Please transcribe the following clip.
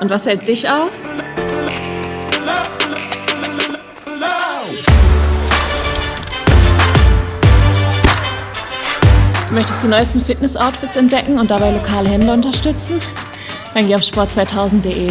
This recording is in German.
Und was hält dich auf? Möchtest du die neuesten Fitness-Outfits entdecken und dabei lokale Händler unterstützen? Dann geh auf sport2000.de.